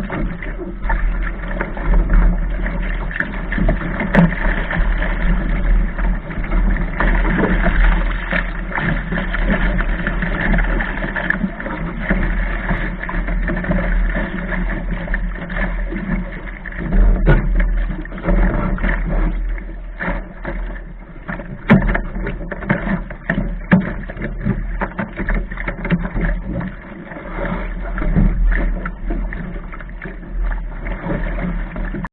ってこと?